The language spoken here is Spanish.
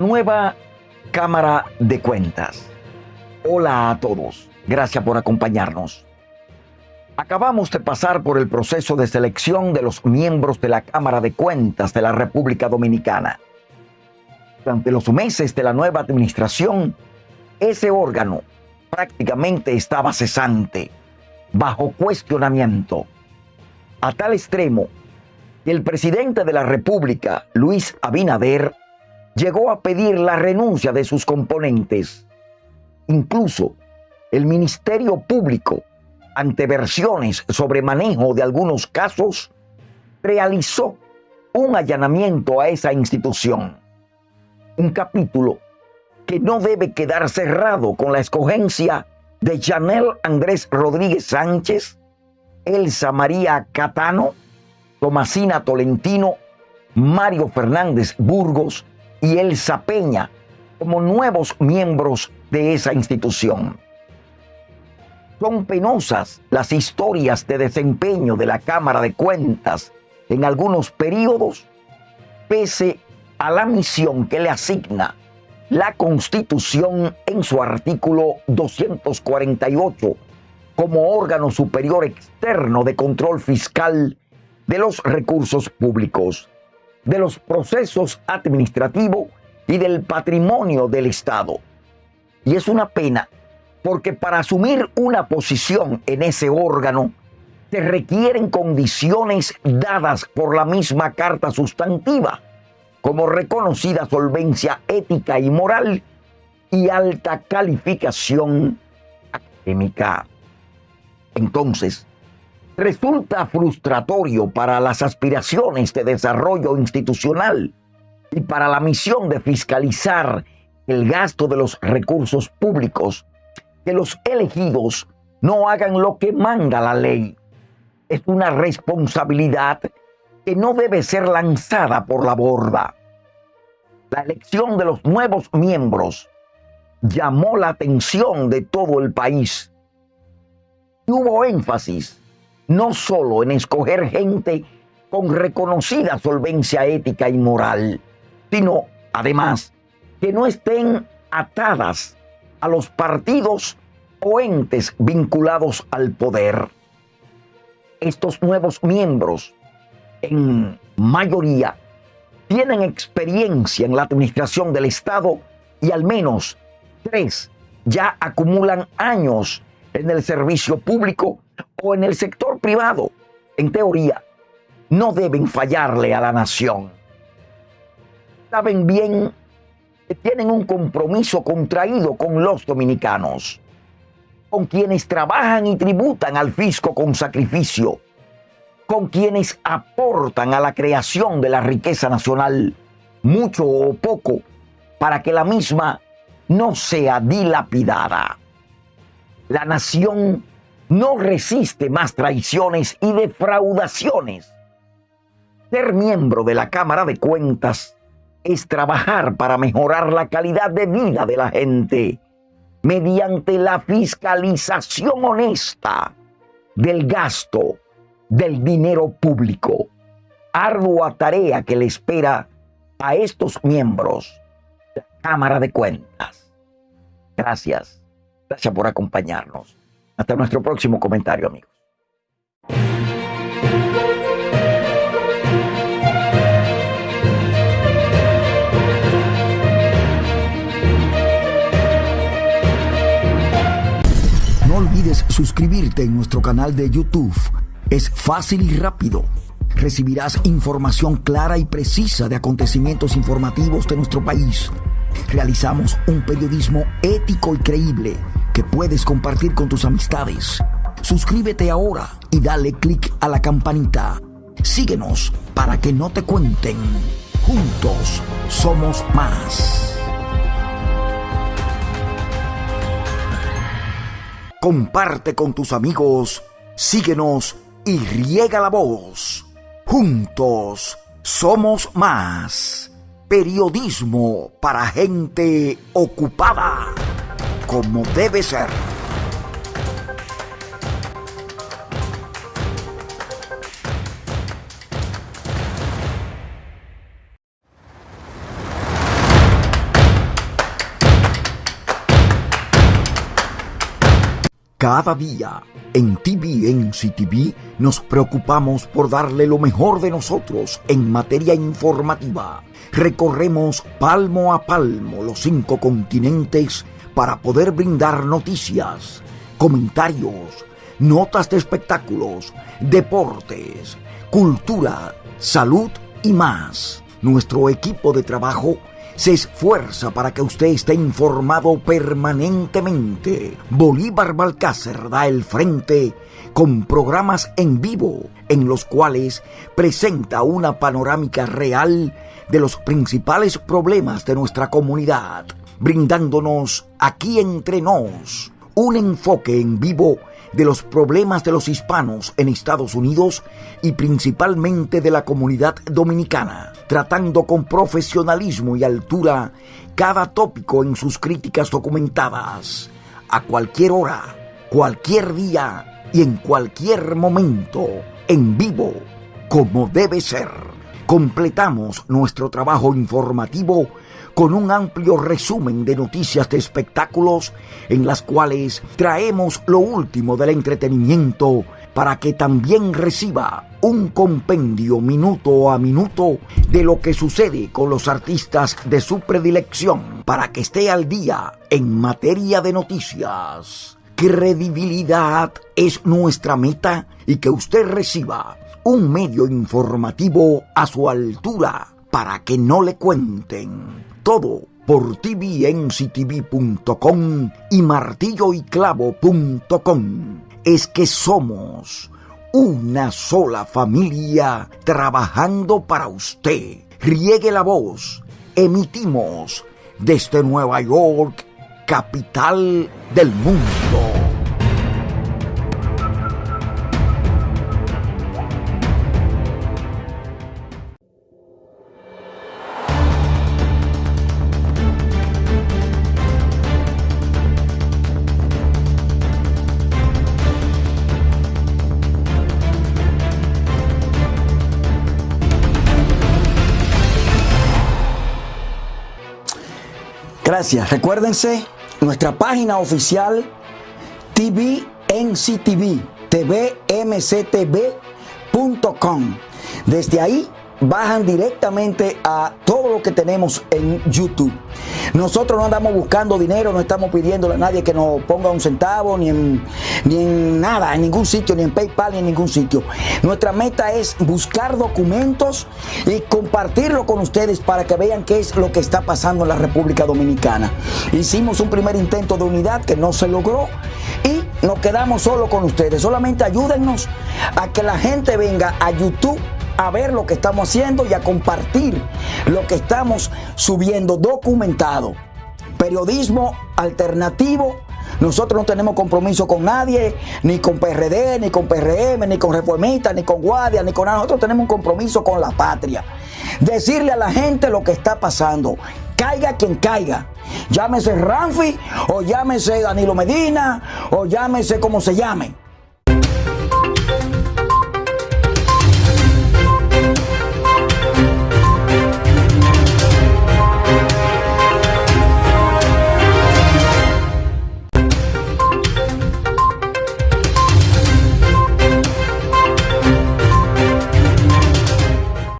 Nueva Cámara de Cuentas. Hola a todos. Gracias por acompañarnos. Acabamos de pasar por el proceso de selección de los miembros de la Cámara de Cuentas de la República Dominicana. Durante los meses de la nueva administración, ese órgano prácticamente estaba cesante, bajo cuestionamiento, a tal extremo que el presidente de la República, Luis Abinader, llegó a pedir la renuncia de sus componentes. Incluso el Ministerio Público, ante versiones sobre manejo de algunos casos, realizó un allanamiento a esa institución. Un capítulo que no debe quedar cerrado con la escogencia de Chanel Andrés Rodríguez Sánchez, Elsa María Catano, Tomasina Tolentino, Mario Fernández Burgos y Elsa Peña como nuevos miembros de esa institución. Son penosas las historias de desempeño de la Cámara de Cuentas en algunos periodos, pese a la misión que le asigna la Constitución en su artículo 248 como órgano superior externo de control fiscal de los recursos públicos de los procesos administrativos y del patrimonio del Estado. Y es una pena porque para asumir una posición en ese órgano se requieren condiciones dadas por la misma carta sustantiva, como reconocida solvencia ética y moral y alta calificación académica. Entonces, resulta frustratorio para las aspiraciones de desarrollo institucional y para la misión de fiscalizar el gasto de los recursos públicos que los elegidos no hagan lo que manda la ley. Es una responsabilidad que no debe ser lanzada por la borda. La elección de los nuevos miembros llamó la atención de todo el país. Hubo énfasis no solo en escoger gente con reconocida solvencia ética y moral, sino además que no estén atadas a los partidos o entes vinculados al poder. Estos nuevos miembros, en mayoría, tienen experiencia en la administración del Estado y al menos tres ya acumulan años en el servicio público o en el sector privado, en teoría, no deben fallarle a la nación. Saben bien que tienen un compromiso contraído con los dominicanos, con quienes trabajan y tributan al fisco con sacrificio, con quienes aportan a la creación de la riqueza nacional, mucho o poco, para que la misma no sea dilapidada. La nación no resiste más traiciones y defraudaciones. Ser miembro de la Cámara de Cuentas es trabajar para mejorar la calidad de vida de la gente mediante la fiscalización honesta del gasto del dinero público. Ardua tarea que le espera a estos miembros de la Cámara de Cuentas. Gracias. Gracias por acompañarnos. Hasta nuestro próximo comentario, amigos. No olvides suscribirte en nuestro canal de YouTube. Es fácil y rápido. Recibirás información clara y precisa de acontecimientos informativos de nuestro país. Realizamos un periodismo ético y creíble que puedes compartir con tus amistades. Suscríbete ahora y dale click a la campanita. Síguenos para que no te cuenten. Juntos somos más. Comparte con tus amigos, síguenos y riega la voz. Juntos somos más. Periodismo para gente ocupada como debe ser. Cada día en TVNCTV nos preocupamos por darle lo mejor de nosotros en materia informativa. Recorremos palmo a palmo los cinco continentes para poder brindar noticias, comentarios, notas de espectáculos, deportes, cultura, salud y más. Nuestro equipo de trabajo se esfuerza para que usted esté informado permanentemente. Bolívar Balcácer da el frente con programas en vivo en los cuales presenta una panorámica real de los principales problemas de nuestra comunidad, brindándonos aquí entre nos un enfoque en vivo de los problemas de los hispanos en Estados Unidos y principalmente de la comunidad dominicana, tratando con profesionalismo y altura cada tópico en sus críticas documentadas, a cualquier hora, cualquier día y en cualquier momento, en vivo, como debe ser. Completamos nuestro trabajo informativo con un amplio resumen de noticias de espectáculos en las cuales traemos lo último del entretenimiento para que también reciba un compendio minuto a minuto de lo que sucede con los artistas de su predilección para que esté al día en materia de noticias. Credibilidad es nuestra meta y que usted reciba un medio informativo a su altura para que no le cuenten todo por tvnctv.com y martilloyclavo.com. Es que somos una sola familia trabajando para usted. Riegue la voz. Emitimos desde Nueva York, capital del mundo. Recuérdense nuestra página oficial TVNCTV, tvmctv.com. Desde ahí bajan directamente a todo lo que tenemos en YouTube. Nosotros no andamos buscando dinero, no estamos pidiéndole a nadie que nos ponga un centavo, ni en, ni en nada, en ningún sitio, ni en PayPal, ni en ningún sitio. Nuestra meta es buscar documentos y compartirlo con ustedes para que vean qué es lo que está pasando en la República Dominicana. Hicimos un primer intento de unidad que no se logró y nos quedamos solo con ustedes. Solamente ayúdennos a que la gente venga a YouTube a ver lo que estamos haciendo y a compartir lo que estamos subiendo documentado. Periodismo alternativo. Nosotros no tenemos compromiso con nadie, ni con PRD, ni con PRM, ni con Reformistas, ni con Guardia, ni con nada. Nosotros tenemos un compromiso con la patria. Decirle a la gente lo que está pasando. Caiga quien caiga. Llámese Ramfi, o llámese Danilo Medina, o llámese como se llame